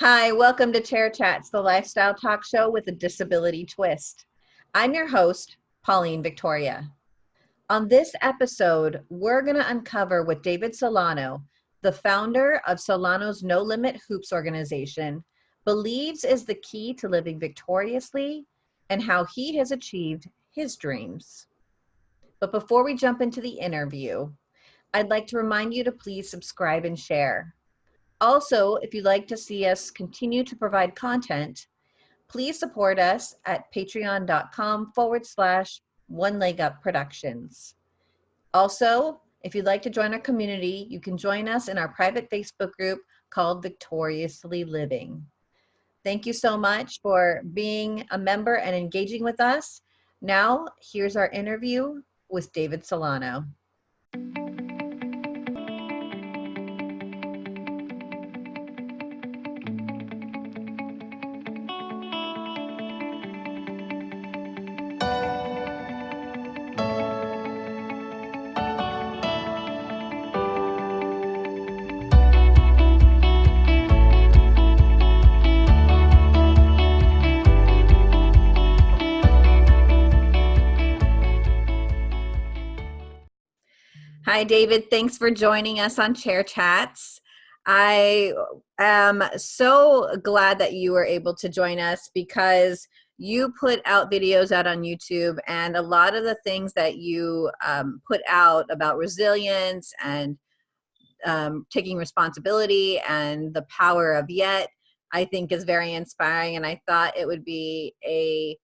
Hi, welcome to Chair Chats, the lifestyle talk show with a disability twist. I'm your host, Pauline Victoria. On this episode, we're going to uncover what David Solano, the founder of Solano's No Limit Hoops organization, believes is the key to living victoriously and how he has achieved his dreams. But before we jump into the interview, I'd like to remind you to please subscribe and share. Also, if you'd like to see us continue to provide content, please support us at patreon.com forward slash one leg up productions. Also, if you'd like to join our community, you can join us in our private Facebook group called Victoriously Living. Thank you so much for being a member and engaging with us. Now, here's our interview with David Solano. Hi, David. Thanks for joining us on Chair Chats. I am so glad that you were able to join us because you put out videos out on YouTube, and a lot of the things that you um, put out about resilience and um, taking responsibility and the power of yet, I think is very inspiring. And I thought it would be a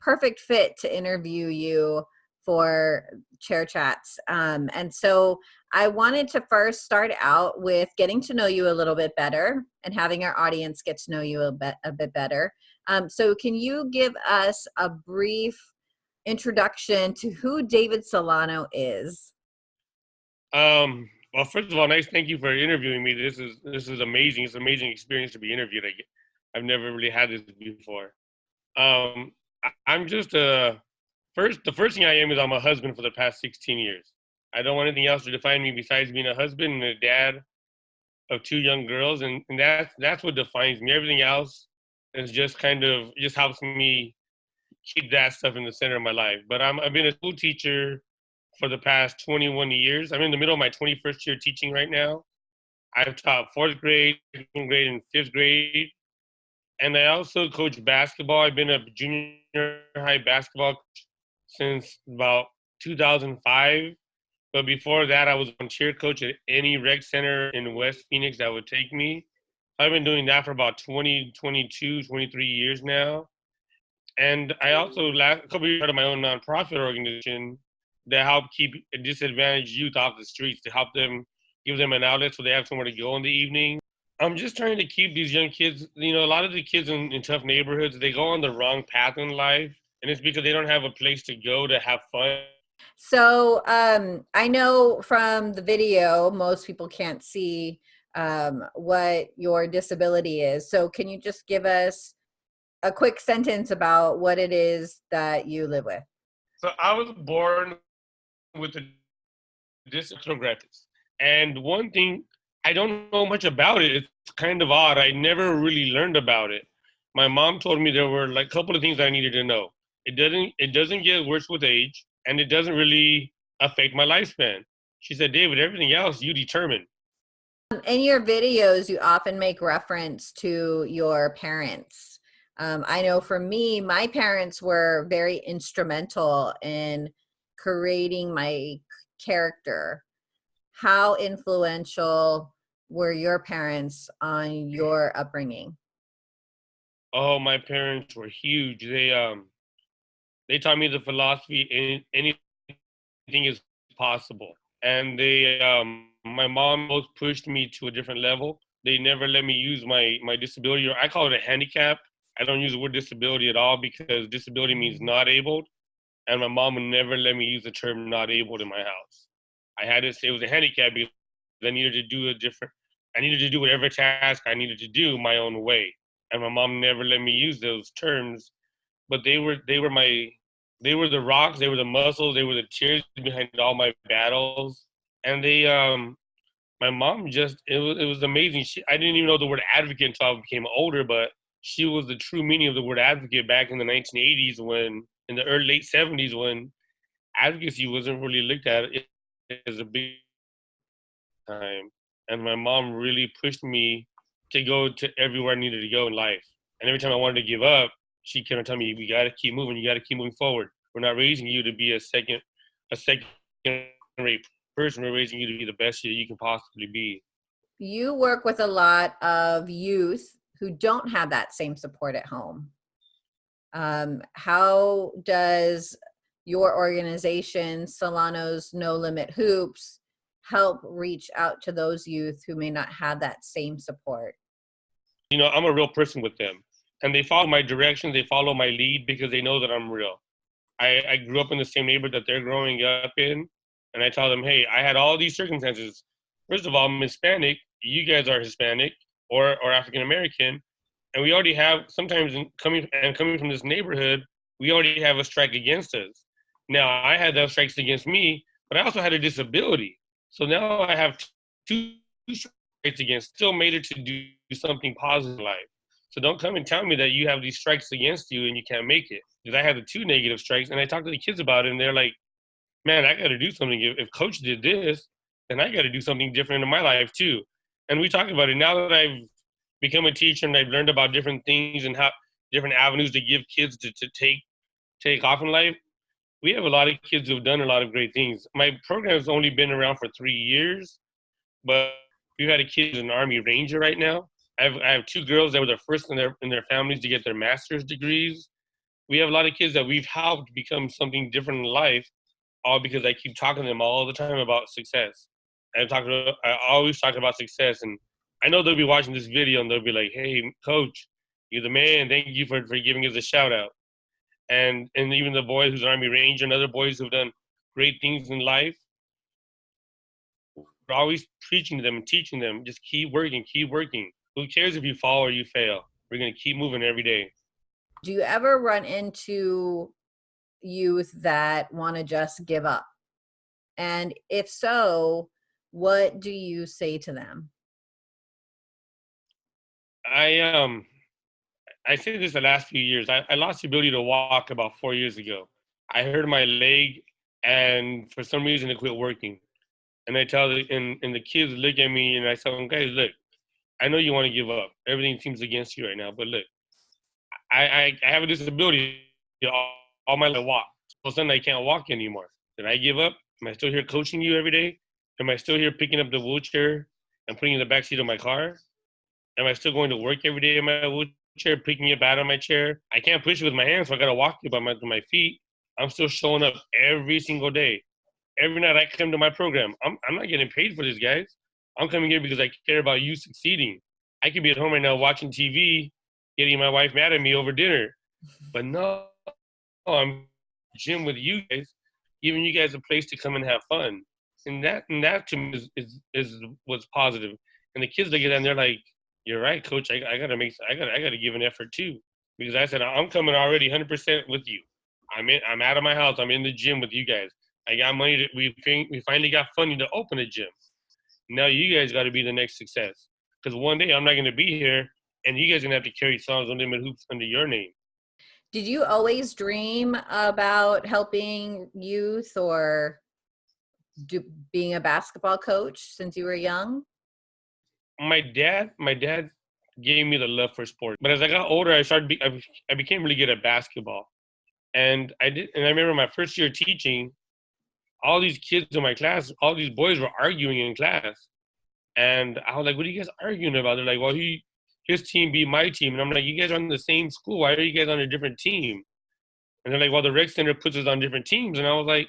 perfect fit to interview you for chair chats. Um, and so I wanted to first start out with getting to know you a little bit better and having our audience get to know you a bit, a bit better. Um, so can you give us a brief introduction to who David Solano is? Um, well, first of all, nice. Thank you for interviewing me. This is this is amazing. It's an amazing experience to be interviewed. I, I've never really had this before. Um, I, I'm just a First, the first thing I am is I'm a husband for the past 16 years. I don't want anything else to define me besides being a husband and a dad of two young girls, and, and that's that's what defines me. Everything else is just kind of just helps me keep that stuff in the center of my life. But I'm I've been a school teacher for the past 21 years. I'm in the middle of my 21st year teaching right now. I've taught fourth grade, second grade, and fifth grade. And I also coach basketball. I've been a junior high basketball since about 2005. But before that, I was on cheer coach at any rec center in West Phoenix that would take me. I've been doing that for about 20, 22, 23 years now. And I also, last, a couple years, started my own nonprofit organization that help keep disadvantaged youth off the streets, to help them, give them an outlet so they have somewhere to go in the evening. I'm just trying to keep these young kids, you know, a lot of the kids in, in tough neighborhoods, they go on the wrong path in life and it's because they don't have a place to go to have fun. So um, I know from the video, most people can't see um, what your disability is. So can you just give us a quick sentence about what it is that you live with? So I was born with a disability, and one thing I don't know much about it. It's kind of odd. I never really learned about it. My mom told me there were like a couple of things I needed to know. It doesn't it doesn't get worse with age, and it doesn't really affect my lifespan. She said, David, everything else you determine. In your videos, you often make reference to your parents. Um, I know for me, my parents were very instrumental in creating my character. How influential were your parents on your upbringing? Oh, my parents were huge. They um they taught me the philosophy anything is possible. And they, um, my mom both pushed me to a different level. They never let me use my my disability, or I call it a handicap. I don't use the word disability at all because disability means not able, and my mom would never let me use the term not able in my house. I had to say it was a handicap because I needed to do a different. I needed to do whatever task I needed to do my own way, and my mom never let me use those terms. But they were they were my they were the rocks, they were the muscles, they were the tears behind all my battles. And they, um, my mom just it was it was amazing. She I didn't even know the word advocate until I became older, but she was the true meaning of the word advocate back in the 1980s when in the early late 70s when advocacy wasn't really looked at as a big time. And my mom really pushed me to go to everywhere I needed to go in life. And every time I wanted to give up, she kept on telling me, "We got to keep moving. You got to keep moving forward. We're not raising you to be a second, a second rate person. We're raising you to be the best you can possibly be." You work with a lot of youth who don't have that same support at home. Um, how does your organization, Solano's No Limit Hoops, help reach out to those youth who may not have that same support? You know, I'm a real person with them, and they follow my directions. they follow my lead because they know that I'm real. I, I grew up in the same neighborhood that they're growing up in, and I tell them, hey, I had all these circumstances. First of all, I'm Hispanic, you guys are Hispanic or, or African American, and we already have sometimes coming and coming from this neighborhood, we already have a strike against us. Now I had those strikes against me, but I also had a disability. So now I have two strikes against, still made it to do something positive in life. So don't come and tell me that you have these strikes against you and you can't make it. Because I had the two negative strikes and I talked to the kids about it and they're like, man, I got to do something. If, if coach did this, then I got to do something different in my life too. And we talk about it now that I've become a teacher and I've learned about different things and how different avenues to give kids to, to take take off in life we have a lot of kids who've done a lot of great things. My program has only been around for three years, but we've had a kid who's an Army Ranger right now. I have, I have two girls that were the first in their in their families to get their master's degrees. We have a lot of kids that we've helped become something different in life, all because I keep talking to them all the time about success. I talk, I always talk about success, and I know they'll be watching this video and they'll be like, "Hey, coach, you're the man. Thank you for for giving us a shout out." and and even the boys who's Army Ranger and other boys who've done great things in life. We're always preaching to them and teaching them, just keep working, keep working. Who cares if you fall or you fail? We're gonna keep moving every day. Do you ever run into youth that want to just give up? And if so, what do you say to them? I um I say this the last few years. I, I lost the ability to walk about four years ago. I hurt my leg, and for some reason it quit working. And I tell the and, and the kids look at me and I tell them, guys, look, I know you want to give up. Everything seems against you right now, but look, I I, I have a disability. All, all my life, walk. All of a sudden, I can't walk anymore. Did I give up? Am I still here coaching you every day? Am I still here picking up the wheelchair and putting in the back seat of my car? Am I still going to work every day in my wheelchair? picking it out of my chair. I can't push it with my hands, so I gotta walk it by my, my feet. I'm still showing up every single day. Every night I come to my program. I'm, I'm not getting paid for these guys. I'm coming here because I care about you succeeding. I could be at home right now watching TV, getting my wife mad at me over dinner. But no, I'm gym with you guys, giving you guys a place to come and have fun. And that and that to me is is, is what's positive. And the kids look at that and they're like, you're right, coach. I, I gotta make I gotta I gotta give an effort too. Because I said I'm coming already 100 percent with you. I'm in I'm out of my house. I'm in the gym with you guys. I got money to we we finally got funding to open a gym. Now you guys gotta be the next success. Because one day I'm not gonna be here and you guys are gonna have to carry Solano's No Limit Hoops under your name. Did you always dream about helping youth or do, being a basketball coach since you were young? my dad, my dad gave me the love for sport. But as I got older, I started. Be, I, I became really good at basketball, and I did. And I remember my first year teaching. All these kids in my class, all these boys were arguing in class, and I was like, "What are you guys arguing about?" They're like, "Well, he his team beat my team," and I'm like, "You guys are on the same school. Why are you guys on a different team?" And they're like, "Well, the rec center puts us on different teams," and I was like,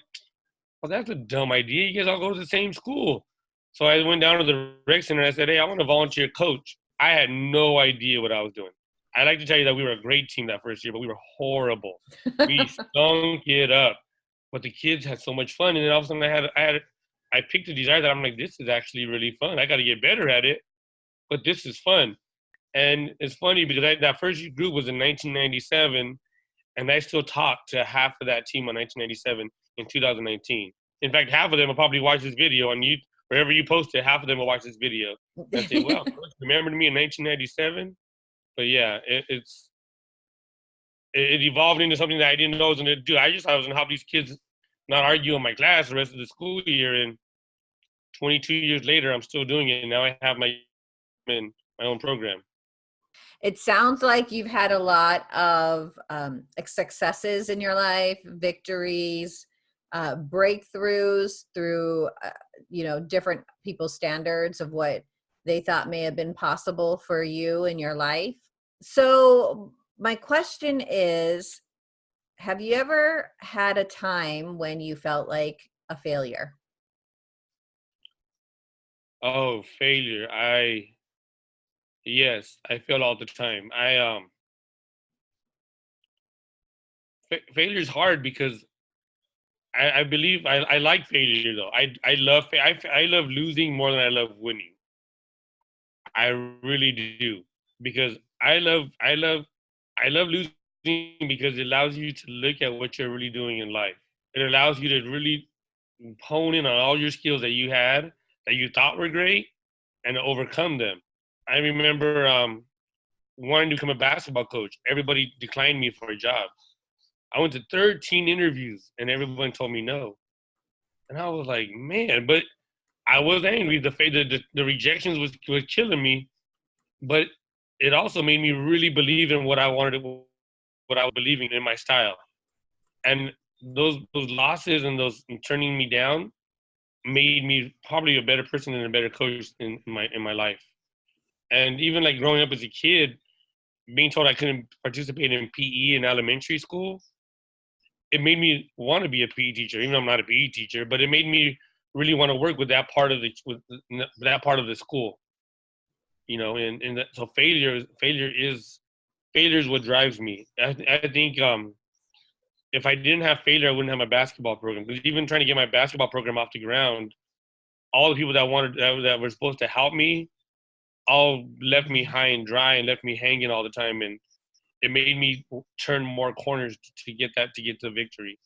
"Well, that's a dumb idea. You guys all go to the same school." So I went down to the rec center and I said, hey, I want to volunteer coach. I had no idea what I was doing. I'd like to tell you that we were a great team that first year, but we were horrible. we stunk it up. But the kids had so much fun, and then all of a sudden I had I had I picked a desire that I'm like, this is actually really fun. I got to get better at it, but this is fun. And it's funny because I, that first group was in 1997, and I still talk to half of that team on 1997 in 2019. In fact, half of them will probably watch this video on YouTube wherever you post it, half of them will watch this video and say, "Well, remember me in 1997." But yeah, it, it's it, it, evolved into something that I didn't know I was to do. I just thought I was to help these kids not argue in my class the rest of the school year. And 22 years later, I'm still doing it. And now I have my my own program. It sounds like you've had a lot of um, successes in your life, victories, uh, breakthroughs through, uh, you know, different people's standards of what they thought may have been possible for you in your life. So my question is, have you ever had a time when you felt like a failure? Oh, failure. I Yes, I fail all the time. I um fa- failure is hard because I, I believe I, I like failure though. I I love I, I love losing more than I love winning. I really do because I love I love I love losing because it allows you to look at what you're really doing in life. It allows you to really hone in on all your skills that you had that you thought were great and overcome them. I remember um, wanting to become a basketball coach. Everybody declined me for a job. I went to 13 interviews and everyone told me no. And I was like, man, but I was angry. The the, the, the rejections was was killing me, but it also made me really believe in what I wanted, what I was believing in my style. And those those losses and those and turning me down made me probably a better person and a better coach in my in my life and even like growing up as a kid, being told I couldn't participate in PE in elementary school, it made me want to be a PE teacher, even though I'm not a PE teacher. But it made me really want to work with that part of the with that part of the school. You know, and and that, so failure failure is failure is what drives me. I, I think um, if I didn't have failure, I wouldn't have my basketball program. Because even trying to get my basketball program off the ground, all the people that wanted that, that were supposed to help me all left me high and dry and left me hanging all the time and it made me turn more corners to get that to get to victory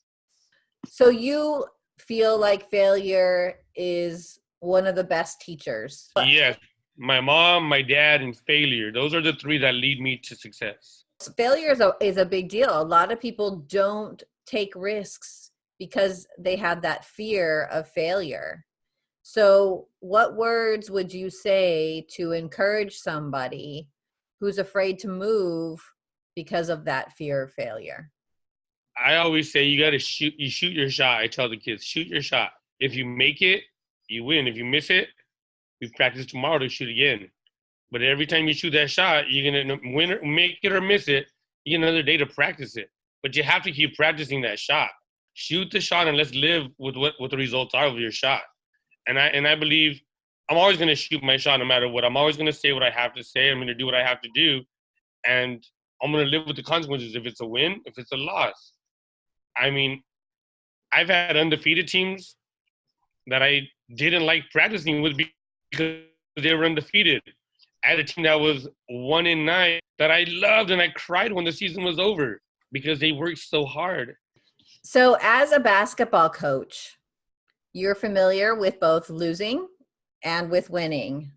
so you feel like failure is one of the best teachers yes my mom my dad and failure those are the three that lead me to success failure is a, is a big deal a lot of people don't take risks because they have that fear of failure so, what words would you say to encourage somebody who's afraid to move because of that fear of failure? I always say you got to shoot. You shoot your shot. I tell the kids, shoot your shot. If you make it, you win. If you miss it, we practice tomorrow to shoot again. But every time you shoot that shot, you're gonna win or make it or miss it. You get another day to practice it. But you have to keep practicing that shot. Shoot the shot and let's live with what, what the results are of your shot and I and I believe I'm always going to shoot my shot no matter what. I'm always going to say what I have to say. I'm going to do what I have to do, and I'm going to live with the consequences. If it's a win, if it's a loss. I mean, I've had undefeated teams that I didn't like practicing with because they were undefeated. I had a team that was one in nine that I loved and I cried when the season was over because they worked so hard. So, as a basketball coach, you're familiar with both losing and with winning.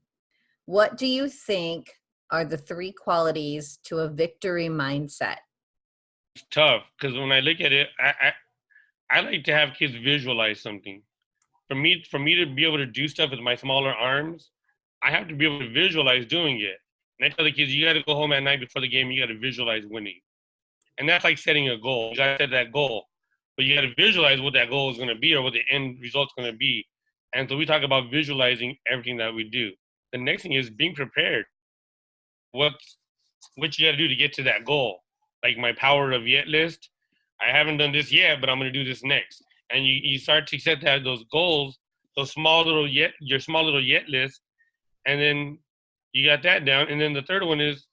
What do you think are the three qualities to a victory mindset? It's tough because when I look at it, I, I, I like to have kids visualize something. For me, for me to be able to do stuff with my smaller arms, I have to be able to visualize doing it. And I tell the kids, you got to go home at night before the game. You got to visualize winning, and that's like setting a goal. You got to set that goal but you got to visualize what that goal is going to be or what the end result's going to be. And so we talk about visualizing everything that we do. The next thing is being prepared. What what you got to do to get to that goal? Like my power of yet list. I haven't done this yet, but I'm going to do this next. And you, you start to set that those goals, those small little yet your small little yet list, and then you got that down. And then the third one is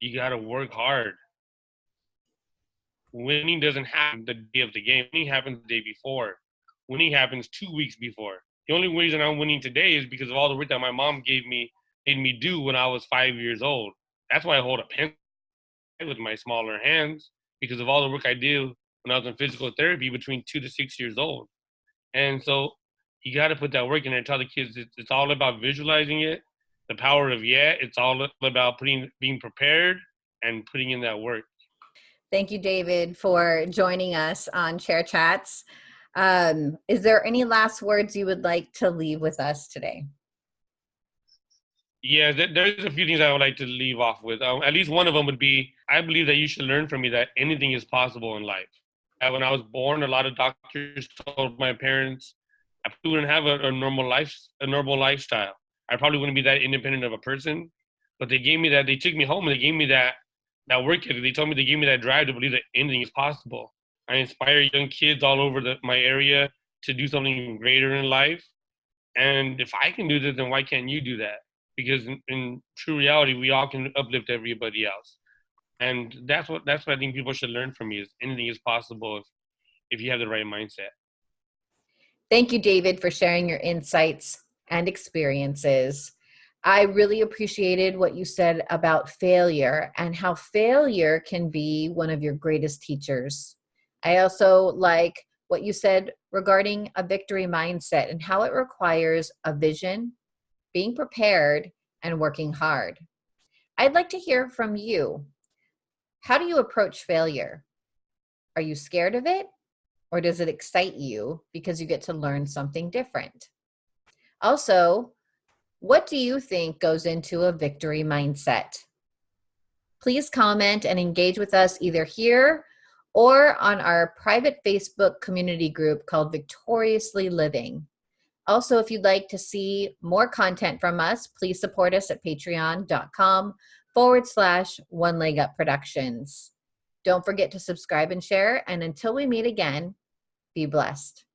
you got to work hard Winning doesn't happen the day of the game. Winning happens the day before. Winning happens two weeks before. The only reason I'm winning today is because of all the work that my mom gave me, made me do when I was five years old. That's why I hold a pen with my smaller hands because of all the work I did when I was in physical therapy between two to six years old. And so you got to put that work in there and tell the kids it's, it's all about visualizing it, the power of yet. It's all about putting being prepared and putting in that work. Thank you, David, for joining us on Chair Chats. Um, is there any last words you would like to leave with us today? Yeah, there's a few things I would like to leave off with. Um, at least one of them would be I believe that you should learn from me that anything is possible in life. When I was born, a lot of doctors told my parents I wouldn't have a, a normal life, a normal lifestyle. I probably wouldn't be that independent of a person. But they gave me that. They took me home and they gave me that that work ethic. They told me they gave me that drive to believe that anything is possible. I inspire young kids all over the, my area to do something greater in life. And if I can do this, then why can't you do that? Because in, in true reality, we all can uplift everybody else. And that's what that's what I think people should learn from me is anything is possible if, if you have the right mindset. Thank you, David, for sharing your insights and experiences. I really appreciated what you said about failure and how failure can be one of your greatest teachers. I also like what you said regarding a victory mindset and how it requires a vision, being prepared, and working hard. I'd like to hear from you. How do you approach failure? Are you scared of it? Or does it excite you because you get to learn something different? Also, what do you think goes into a victory mindset? Please comment and engage with us either here or on our private Facebook community group called Victoriously Living. Also, if you'd like to see more content from us, please support us at patreon.com forward slash one leg up productions. Don't forget to subscribe and share. And until we meet again, be blessed.